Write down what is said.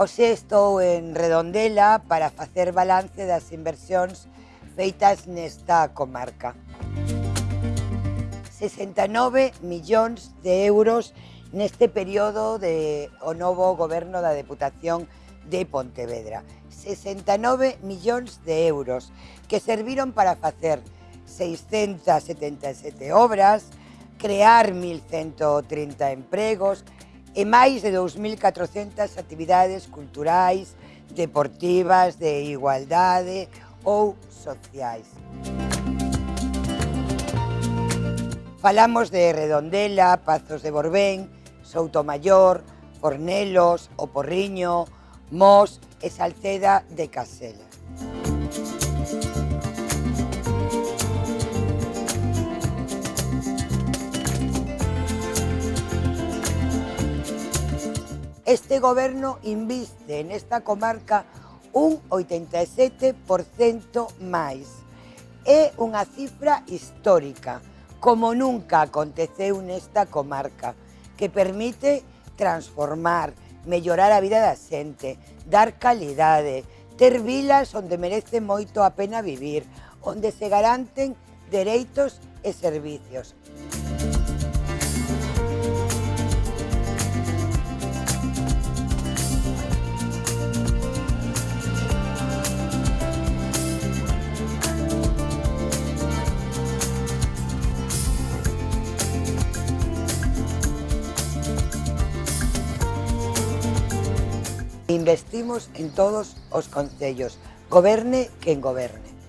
Oxe estou en Redondela para facer balance das inversións feitas nesta comarca. 69 millóns de euros neste período de o novo goberno da Deputación de Pontevedra. 69 millóns de euros que serviron para facer 677 obras, crear 1.130 empregos, e máis de 2.400 actividades culturais, deportivas, de igualdade ou sociais. Falamos de Redondela, Pazos de Borbén, Soutomayor, Fornelos, O Porriño, Mos e Salceda de Casela. este goberno inviste nesta comarca un 87% máis. É unha cifra histórica, como nunca aconteceu nesta comarca, que permite transformar, mellorar a vida da xente, dar calidade, ter vilas onde merece moito a pena vivir, onde se garanten dereitos e servicios. Investimos en todos os concellos, goberne quen goberne.